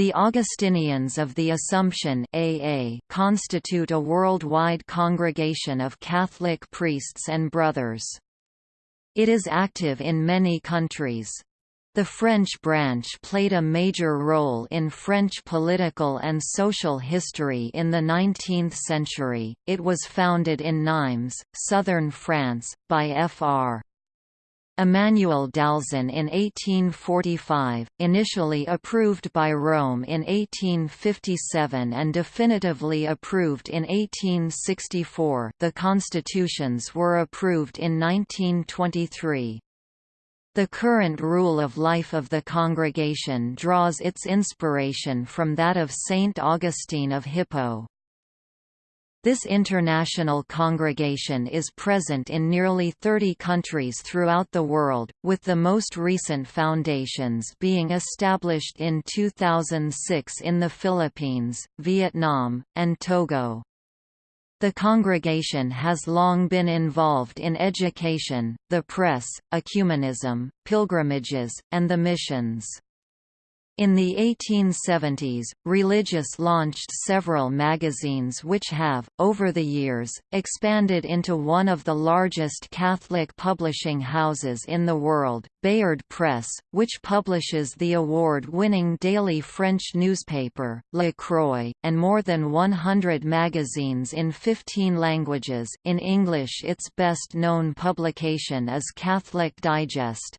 The Augustinians of the Assumption AA constitute a worldwide congregation of Catholic priests and brothers. It is active in many countries. The French branch played a major role in French political and social history in the 19th century. It was founded in Nimes, southern France, by Fr. Emmanuel d'Alzon in 1845, initially approved by Rome in 1857 and definitively approved in 1864 the constitutions were approved in 1923. The current rule of life of the congregation draws its inspiration from that of Saint Augustine of Hippo. This international congregation is present in nearly 30 countries throughout the world, with the most recent foundations being established in 2006 in the Philippines, Vietnam, and Togo. The congregation has long been involved in education, the press, ecumenism, pilgrimages, and the missions. In the 1870s, Religious launched several magazines which have, over the years, expanded into one of the largest Catholic publishing houses in the world, Bayard Press, which publishes the award-winning daily French newspaper, La Croix, and more than 100 magazines in 15 languages in English its best-known publication is Catholic Digest.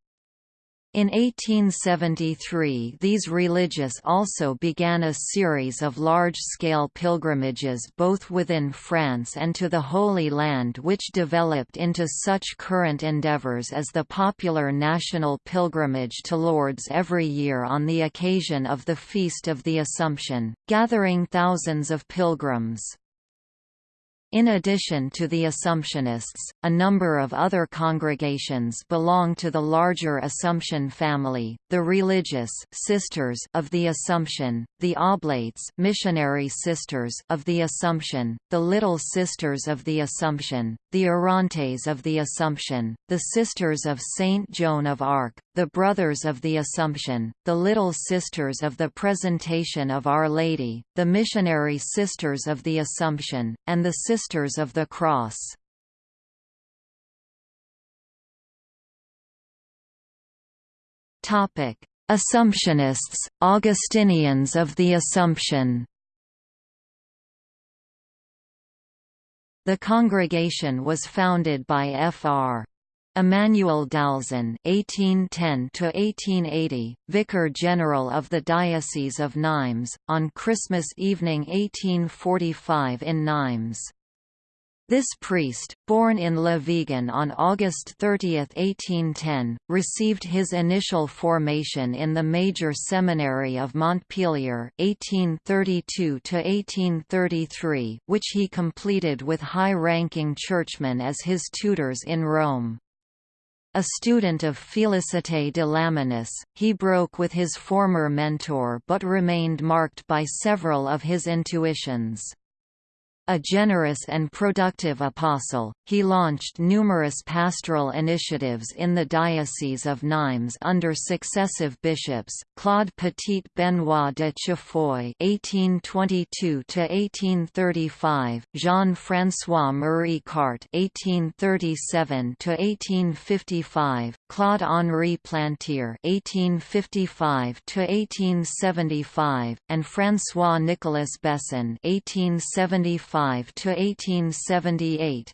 In 1873 these religious also began a series of large-scale pilgrimages both within France and to the Holy Land which developed into such current endeavours as the popular national pilgrimage to Lourdes every year on the occasion of the Feast of the Assumption, gathering thousands of pilgrims. In addition to the Assumptionists, a number of other congregations belong to the larger Assumption family, the Religious Sisters of the Assumption, the Oblates Missionary Sisters of the Assumption, the Little Sisters of the Assumption, the Orantes of the Assumption, the Sisters of Saint Joan of Arc, the Brothers of the Assumption, the Little Sisters of the Presentation of Our Lady, the Missionary Sisters of the Assumption, and the Sisters of the Cross. Assumptionists, Augustinians of the Assumption The congregation was founded by Fr. Emmanuel d'Alzon (1810–1880), Vicar General of the Diocese of Nimes, on Christmas evening 1845 in Nimes. This priest, born in Le Vigan on August 30, 1810, received his initial formation in the Major Seminary of Montpellier (1832–1833), which he completed with high-ranking churchmen as his tutors in Rome. A student of Félicité de Lamennais, he broke with his former mentor but remained marked by several of his intuitions. A generous and productive apostle, he launched numerous pastoral initiatives in the Diocese of Nimes under successive bishops, Claude Petit Benoit de Chefoy (1822–1835), Jean-François Marie Carte (1837–1855), Claude Henri Plantier (1855–1875), and François Nicolas Besson (1875 to 1878.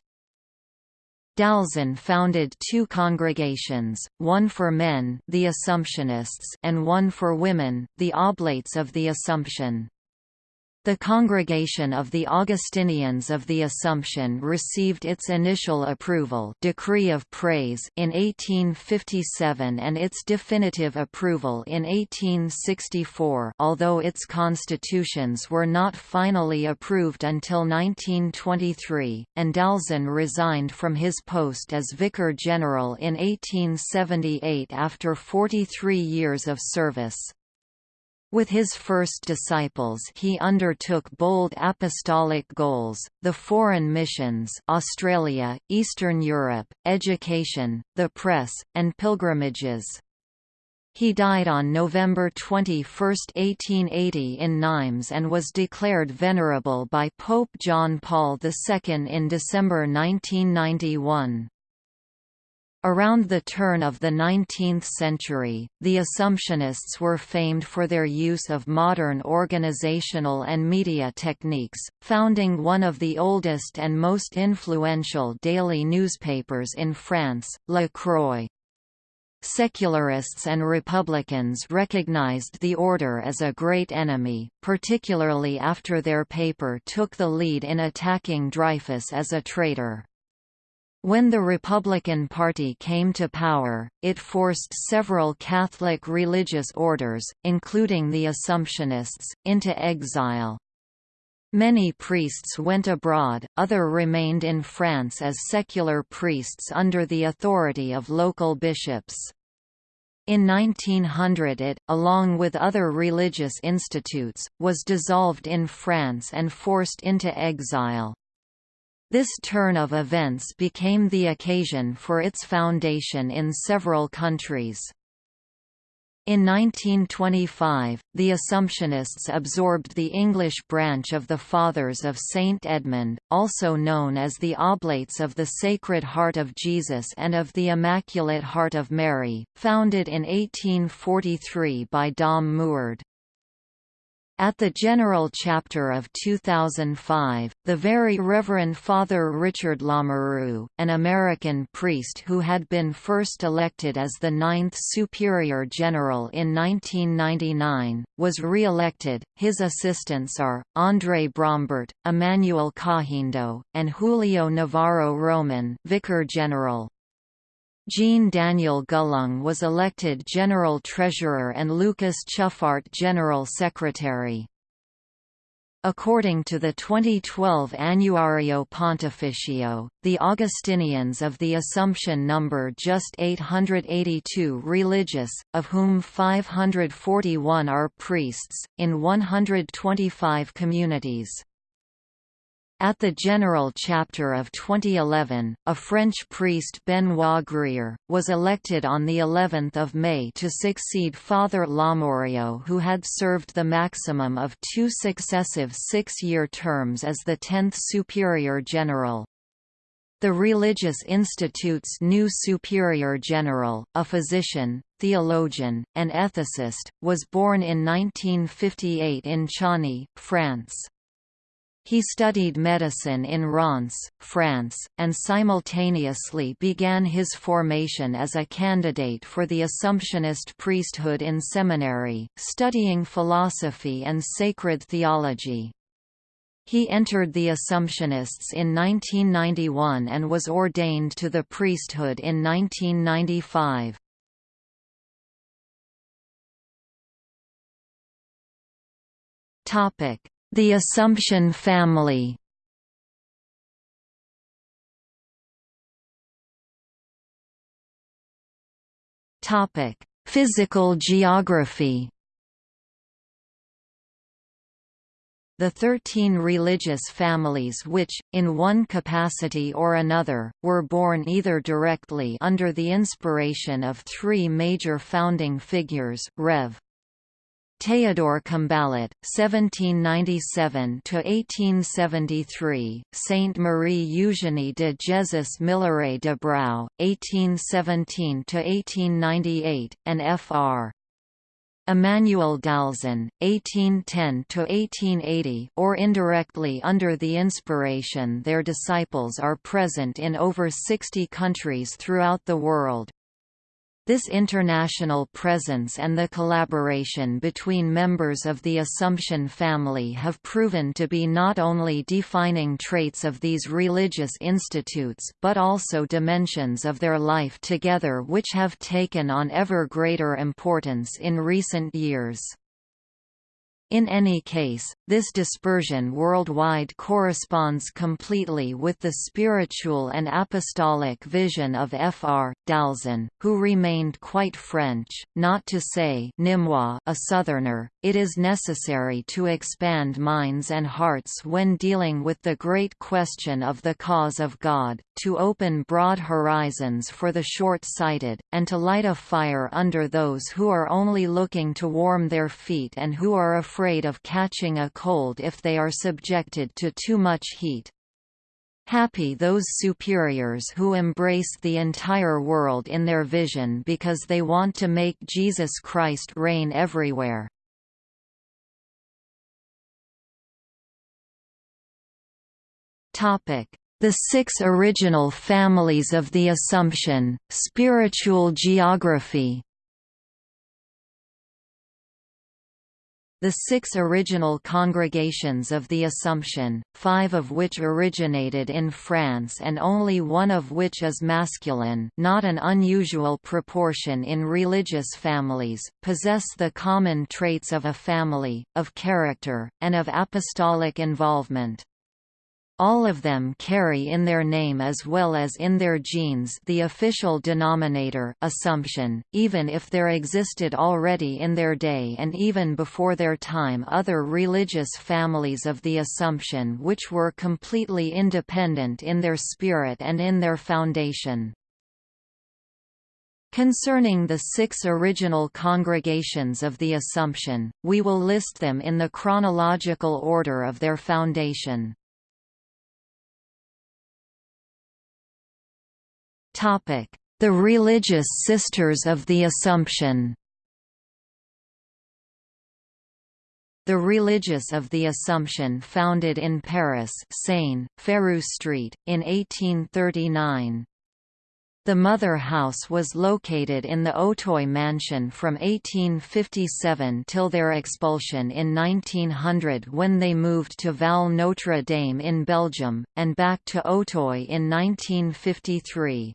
d'Alzon founded two congregations, one for men the Assumptionists and one for women, the Oblates of the Assumption. The Congregation of the Augustinians of the Assumption received its initial approval Decree of Praise in 1857 and its definitive approval in 1864 although its constitutions were not finally approved until 1923, and d'Alzon resigned from his post as Vicar General in 1878 after 43 years of service. With his first disciples he undertook bold apostolic goals, the foreign missions Australia, Eastern Europe, education, the press, and pilgrimages. He died on November 21, 1880 in Nimes and was declared venerable by Pope John Paul II in December 1991. Around the turn of the 19th century, the Assumptionists were famed for their use of modern organizational and media techniques, founding one of the oldest and most influential daily newspapers in France, La Croix. Secularists and Republicans recognized the order as a great enemy, particularly after their paper took the lead in attacking Dreyfus as a traitor. When the Republican Party came to power, it forced several Catholic religious orders, including the Assumptionists, into exile. Many priests went abroad, other remained in France as secular priests under the authority of local bishops. In 1900 it, along with other religious institutes, was dissolved in France and forced into exile. This turn of events became the occasion for its foundation in several countries. In 1925, the Assumptionists absorbed the English branch of the Fathers of St. Edmund, also known as the Oblates of the Sacred Heart of Jesus and of the Immaculate Heart of Mary, founded in 1843 by Dom Muard. At the General Chapter of 2005, the Very Reverend Father Richard Lamoureux, an American priest who had been first elected as the Ninth Superior General in 1999, was re-elected. His assistants are, André Brombert, Emmanuel Cajindo, and Julio Navarro Roman Vicar General. Jean Daniel Gullung was elected General Treasurer and Lucas Chuffart General Secretary. According to the 2012 Annuario Pontificio, the Augustinians of the Assumption number just 882 religious, of whom 541 are priests, in 125 communities. At the General Chapter of 2011, a French priest Benoit Grier, was elected on the 11th of May to succeed Father Lamoureux who had served the maximum of two successive six-year terms as the 10th Superior General. The Religious Institute's new Superior General, a physician, theologian, and ethicist, was born in 1958 in Chany, France. He studied medicine in Reims, France, and simultaneously began his formation as a candidate for the Assumptionist priesthood in seminary, studying philosophy and sacred theology. He entered the Assumptionists in 1991 and was ordained to the priesthood in 1995. Topic: the Assumption family Topic: Physical geography. The thirteen religious families which, in one capacity or another, were born either directly under the inspiration of three major founding figures, Rev. Théodore Combalot, (1797–1873), Saint Marie Eugénie de Jesus Milleret de Brou, (1817–1898), and Fr. Emmanuel d'Alzon, 1810–1880 or indirectly under the inspiration their disciples are present in over 60 countries throughout the world. This international presence and the collaboration between members of the Assumption family have proven to be not only defining traits of these religious institutes, but also dimensions of their life together which have taken on ever greater importance in recent years. In any case, this dispersion worldwide corresponds completely with the spiritual and apostolic vision of Fr. d'Alzon, who remained quite French, not to say a Southerner. It is necessary to expand minds and hearts when dealing with the great question of the cause of God, to open broad horizons for the short-sighted, and to light a fire under those who are only looking to warm their feet and who are afraid afraid of catching a cold if they are subjected to too much heat. Happy those superiors who embrace the entire world in their vision because they want to make Jesus Christ reign everywhere. The six original families of the Assumption, spiritual geography The six original congregations of the Assumption, five of which originated in France and only one of which is masculine not an unusual proportion in religious families, possess the common traits of a family, of character, and of apostolic involvement. All of them carry in their name as well as in their genes the official denominator assumption, even if there existed already in their day and even before their time other religious families of the Assumption which were completely independent in their spirit and in their foundation. Concerning the six original congregations of the Assumption, we will list them in the chronological order of their foundation. The Religious Sisters of the Assumption The Religious of the Assumption founded in Paris Seine, Ferrou Street, in 1839. The mother house was located in the Auteuil mansion from 1857 till their expulsion in 1900 when they moved to Val Notre Dame in Belgium, and back to Auteuil in 1953.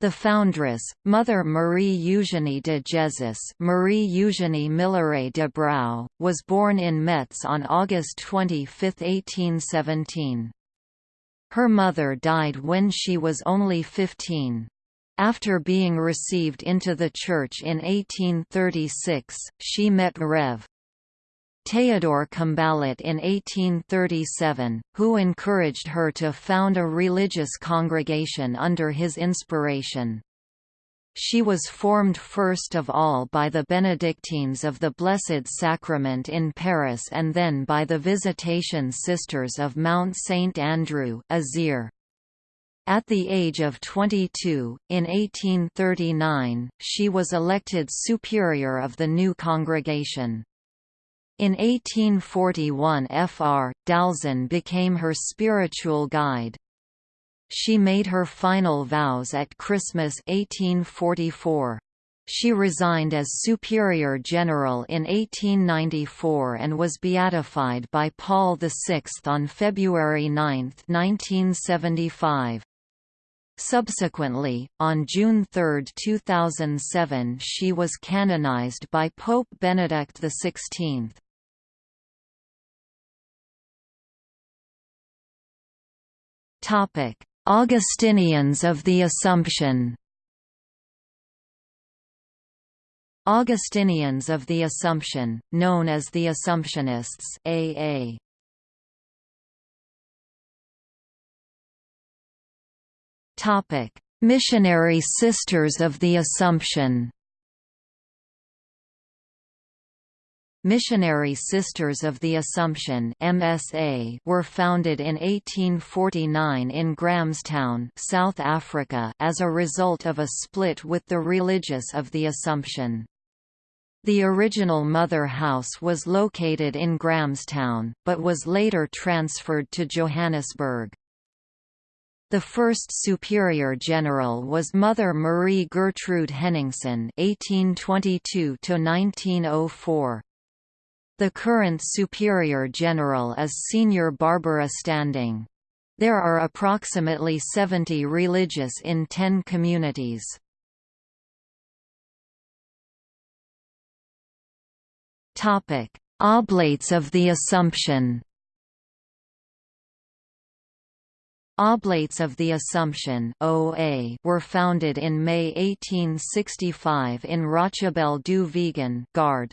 The foundress, Mother Marie Eugénie de Jesus Marie Eugénie Milleret de Brou, was born in Metz on August 25, 1817. Her mother died when she was only 15. After being received into the Church in 1836, she met Rev. Théodore Combalot in 1837, who encouraged her to found a religious congregation under his inspiration. She was formed first of all by the Benedictines of the Blessed Sacrament in Paris and then by the Visitation Sisters of Mount Saint Andrew Azir. At the age of 22, in 1839, she was elected superior of the new congregation. In 1841 Fr. d'Alzon became her spiritual guide. She made her final vows at Christmas 1844. She resigned as Superior General in 1894 and was beatified by Paul VI on February 9, 1975. Subsequently, on June 3, 2007 she was canonized by Pope Benedict XVI. Augustinians of the Assumption. Augustinians of the Assumption, known as the Assumptionists AA. Topic: Missionary Sisters of the Assumption Missionary Sisters of the Assumption MSA were founded in 1849 in Grahamstown, South Africa as a result of a split with the Religious of the Assumption. The original mother house was located in Grahamstown, but was later transferred to Johannesburg. The first superior general was Mother Marie Gertrude Henningsen (1822–1904). The current Superior General is Senior Barbara Standing. There are approximately 70 religious in 10 communities. Oblates of the Assumption Oblates of the Assumption OA were founded in May 1865 in Rochabelle du Vigan Gard.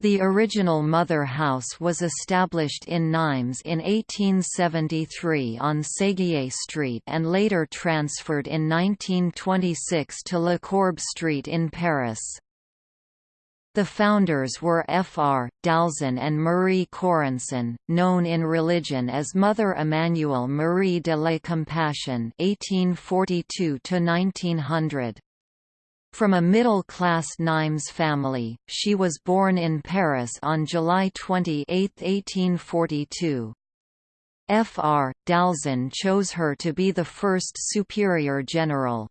The original mother house was established in Nimes in 1873 on Séguier Street and later transferred in 1926 to Le Courbe Street in Paris. The founders were Fr. d'Alzon and Marie Corenson, known in religion as Mother Emmanuelle Marie de la Compassion (1842–1900). From a middle-class Nimes family, she was born in Paris on July 28, 1842. Fr. d'Alzon chose her to be the first superior general.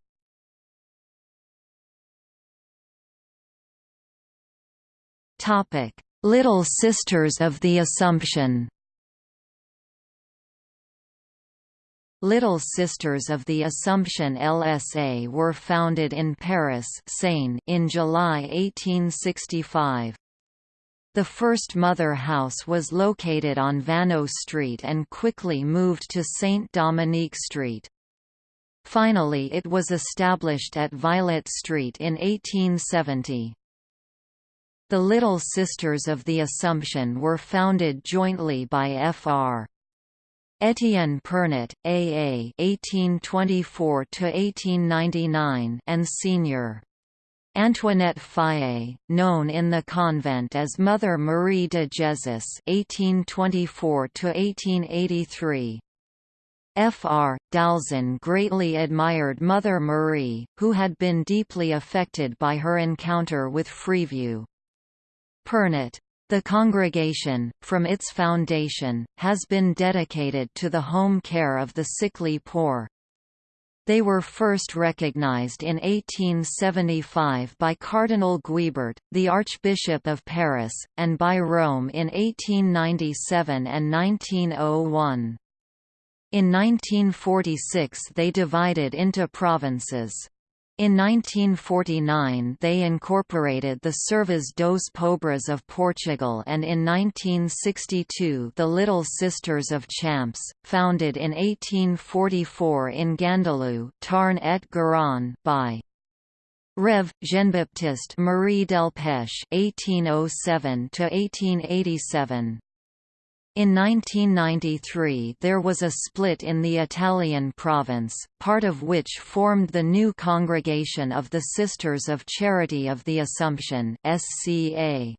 Little Sisters of the Assumption. Little Sisters of the Assumption LSA were founded in Paris Seine in July 1865. The first mother house was located on Vanneau Street and quickly moved to Saint-Dominique Street. Finally it was established at Violet Street in 1870. The Little Sisters of the Assumption were founded jointly by Fr. Étienne Pernot, A.A. (1824–1899) and Senior Antoinette Faye, known in the convent as Mother Marie de Jesus (1824–1883). Fr. d'Alzon greatly admired Mother Marie, who had been deeply affected by her encounter with Freeview. Pernot. The congregation, from its foundation, has been dedicated to the home care of the sickly poor. They were first recognized in 1875 by Cardinal Guibert, the Archbishop of Paris, and by Rome in 1897 and 1901. In 1946 they divided into provinces. In 1949 they incorporated the Servas dos Pobres of Portugal and in 1962 the Little Sisters of Champs, founded in 1844 in Gandalou Tarn et Garonne by Rev. Jean-Baptiste Marie Delpech (1807–1887). In 1993 there was a split in the Italian province, part of which formed the new Congregation of the Sisters of Charity of the Assumption SCA.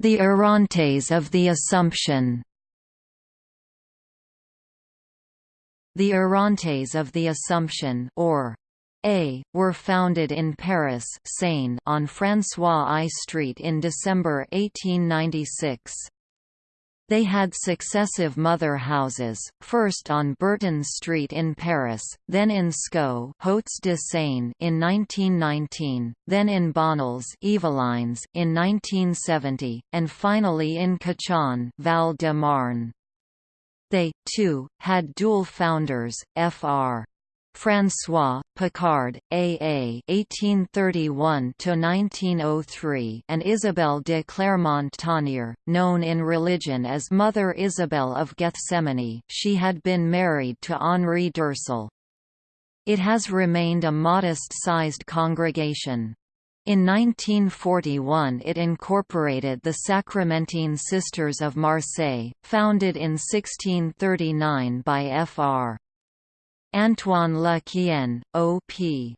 The Orantes of the Assumption The Orantes of the Assumption or a, were founded in Paris Seine on François I Street in December 1896. They had successive mother houses, first on Burton Street in Paris, then in Sceaux de Seine in 1919, then in Bonnels in 1970, and finally in Cachan Val de Marne. They, too, had dual founders, Fr. François Picard, A.A. (1831–1903), and Isabelle de Clermont-Tonnerre, known in religion as Mother Isabel of Gethsemane. She had been married to Henri d'Ursel. It has remained a modest-sized congregation. In 1941 it incorporated the Sacramentine Sisters of Marseille, founded in 1639 by Fr. Antoine Le Quien, O.P.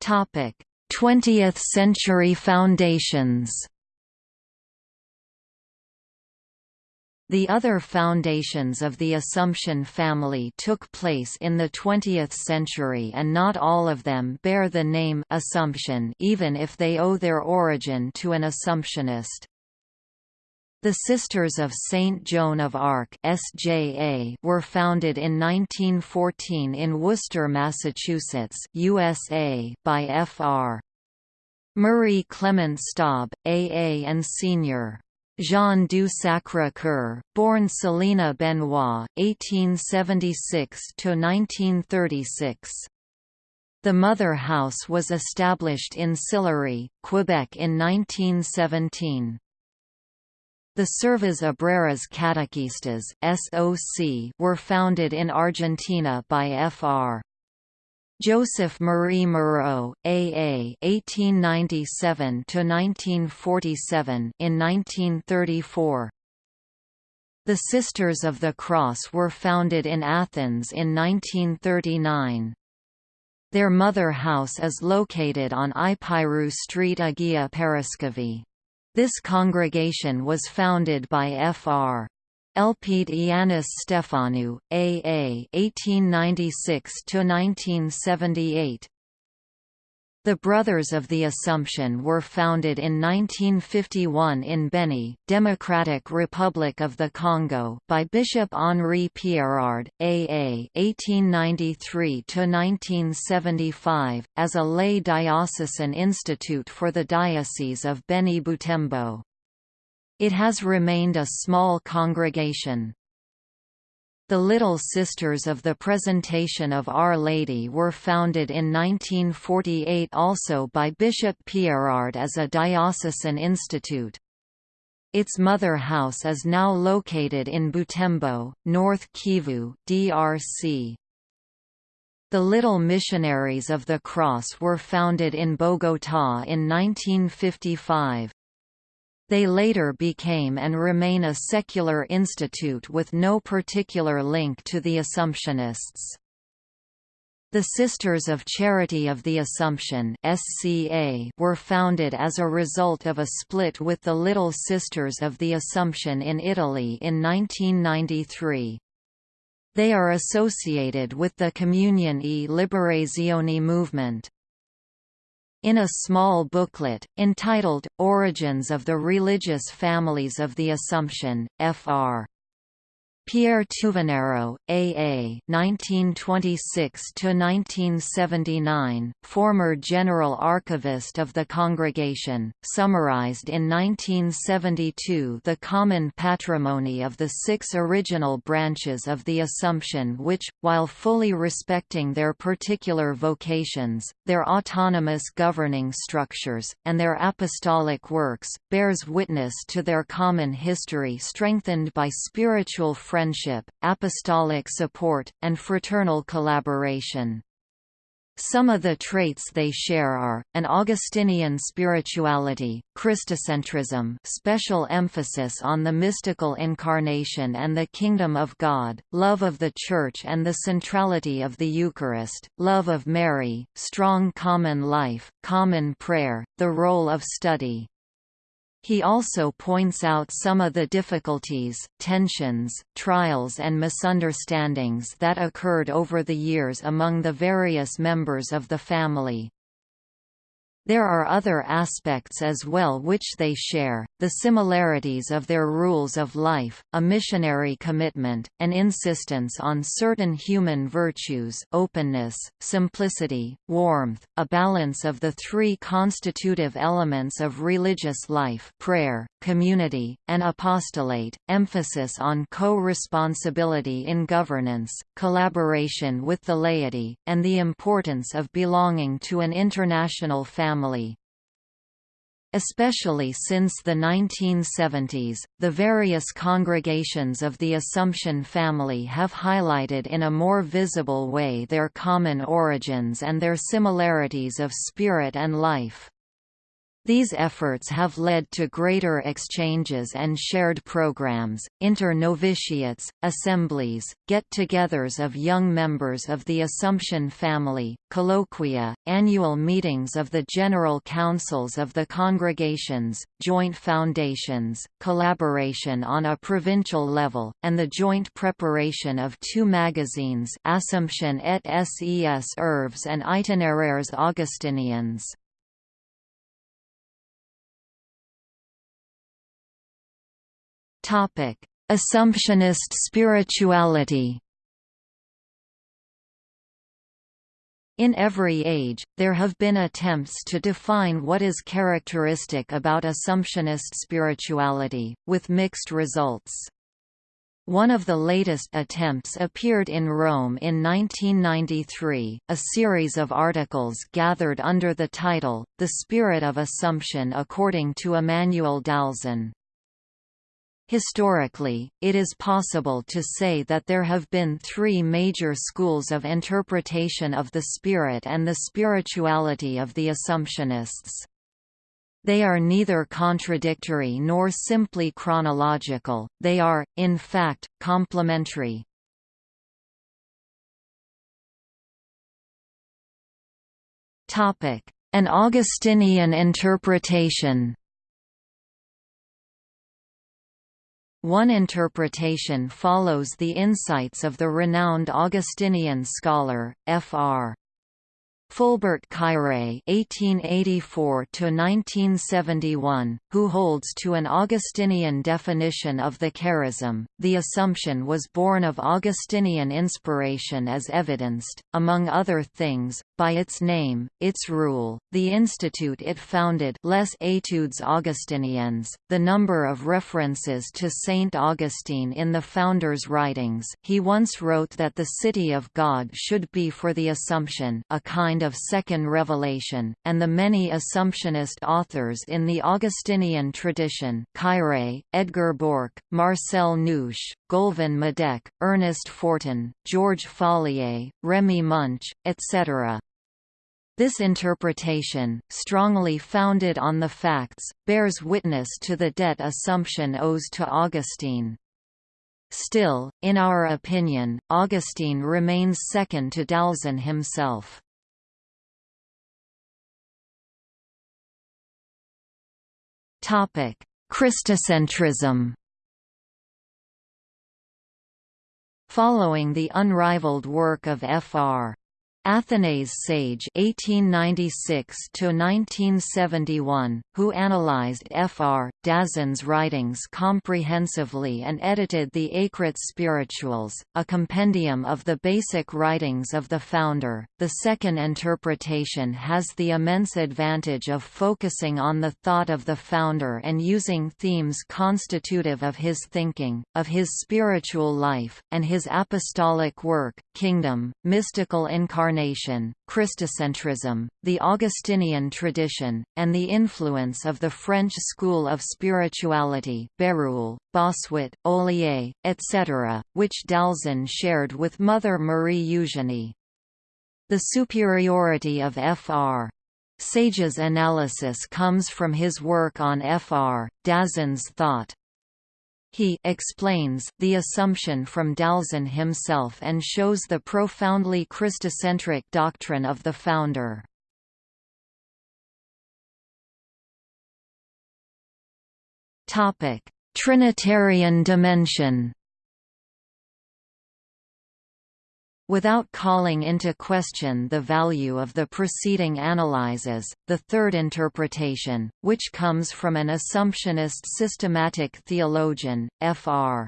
Topic: 20th century foundations. The other foundations of the Assumption family took place in the 20th century and not all of them bear the name Assumption even if they owe their origin to an Assumptionist. The Sisters of St. Joan of Arc SJA were founded in 1914 in Worcester, Massachusetts USA by Fr. Murray Clement Staub, AA and Sr. Jean du Sacré-Cœur, born Selina Benoit, 1876–1936. The mother house was established in Sillery, Quebec in 1917. The Servas Obreras Catequistas (SOC) were founded in Argentina by Fr. Joseph Marie Moreau, A.A. (1897–1947) in 1934. The Sisters of the Cross were founded in Athens in 1939. Their mother house is located on Ipyrou Street Agia Paraskevi. This congregation was founded by Fr. Elpide Ioannis Stefanou, A.A. 1896–1978 The Brothers of the Assumption were founded in 1951 in Beni, Democratic Republic of the Congo by Bishop Henri Pierrard, A.A. 1893–1975, as a lay diocesan institute for the Diocese of Beni-Butembo. It has remained a small congregation. The Little Sisters of the Presentation of Our Lady were founded in 1948 also by Bishop Pierrard as a diocesan institute. Its mother house is now located in Butembo, North Kivu, DRC. The Little Missionaries of the Cross were founded in Bogotá in 1955. They later became and remain a secular institute with no particular link to the Assumptionists. The Sisters of Charity of the Assumption (SCA) were founded as a result of a split with the Little Sisters of the Assumption in Italy in 1993. They are associated with the Comunione e Liberazione movement. In a small booklet, entitled, Origins of the Religious Families of the Assumption, Fr. Pierre Touveneraud, A.A. (1926–1979), former General Archivist of the Congregation, summarized in 1972 the common patrimony of the six original branches of the Assumption, which, while fully respecting their particular vocations, their autonomous governing structures, and their apostolic works, bears witness to their common history strengthened by spiritual friendship, apostolic support, and fraternal collaboration. Some of the traits they share are, an Augustinian spirituality, Christocentrism special emphasis on the mystical incarnation and the kingdom of God, love of the Church and the centrality of the Eucharist, love of Mary, strong common life, common prayer, the role of study, he also points out some of the difficulties, tensions, trials and misunderstandings that occurred over the years among the various members of the family. There are other aspects as well which they share, the similarities of their rules of life, a missionary commitment, an insistence on certain human virtues openness, simplicity, warmth, a balance of the three constitutive elements of religious life prayer, community, and apostolate, emphasis on co-responsibility in governance, collaboration with the laity, and the importance of belonging to an international family family. Especially since the 1970s, the various congregations of the Assumption family have highlighted in a more visible way their common origins and their similarities of spirit and life. These efforts have led to greater exchanges and shared programs, inter-novitiates, assemblies, get-togethers of young members of the Assumption family, colloquia, annual meetings of the General Councils of the congregations, joint foundations, collaboration on a provincial level, and the joint preparation of two magazines Assumption et Ses Herbes and Itinéraires Augustiniens. Topic: Assumptionist spirituality. In every age, there have been attempts to define what is characteristic about Assumptionist spirituality, with mixed results. One of the latest attempts appeared in Rome in 1993, a series of articles gathered under the title, The Spirit of Assumption according to Emanuel d'Alzon. Historically, it is possible to say that there have been three major schools of interpretation of the spirit and the spirituality of the Assumptionists. They are neither contradictory nor simply chronological, they are, in fact, complementary. An Augustinian interpretation One interpretation follows the insights of the renowned Augustinian scholar, Fr. Fulbert Caire (1884–1971), who holds to an Augustinian definition of the charism, the Assumption was born of Augustinian inspiration as evidenced, among other things, by its name, its rule, the institute it founded Les Études Augustiniennes, the number of references to Saint Augustine in the founder's writings. He once wrote that the city of God should be for the Assumption, a kind kind of second revelation, and the many Assumptionist authors in the Augustinian tradition Caire, Edgar Borck, Marcel Neusch, Goulven Madec, Ernest Fortin, George Folliet, Remy Munch, etc. This interpretation, strongly founded on the facts, bears witness to the debt Assumption owes to Augustine. Still, in our opinion, Augustine remains second to d'Alzon himself. Christocentrism Following the unrivaled work of Fr. Athanase Sage (1896–1971), who analyzed Fr. d'Alzon's writings comprehensively and edited the Écrits Spirituels, a compendium of the basic writings of the founder. The second interpretation has the immense advantage of focusing on the thought of the founder and using themes constitutive of his thinking, of his spiritual life, and his apostolic work, kingdom, mystical incarnation Incarnation, Christocentrism, the Augustinian tradition, and the influence of the French school of spirituality Bérulle, Bossuet, Ollier, etc., which d'Alzon shared with Mother Marie Eugénie. The superiority of Fr. Sage's analysis comes from his work on Fr. d'Alzon's thought. He explains the assumption from d'Alzon himself and shows the profoundly Christocentric doctrine of the founder. Trinitarian dimension Without calling into question the value of the preceding analyses, the third interpretation, which comes from an Assumptionist systematic theologian, Fr.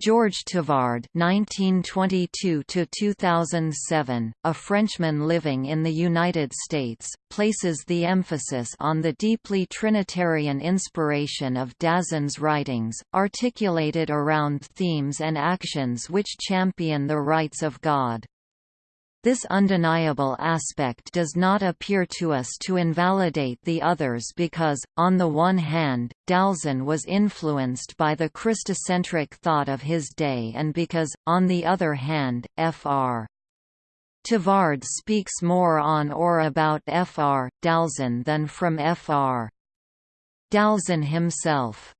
George Tavard (1922–2007), a Frenchman living in the United States, places the emphasis on the deeply Trinitarian inspiration of d'Alzon's writings, articulated around themes and actions which champion the rights of God. This undeniable aspect does not appear to us to invalidate the others because, on the one hand, d'Alzon was influenced by the Christocentric thought of his day and because, on the other hand, Fr. Tavard speaks more on or about Fr. d'Alzon than from Fr. d'Alzon himself.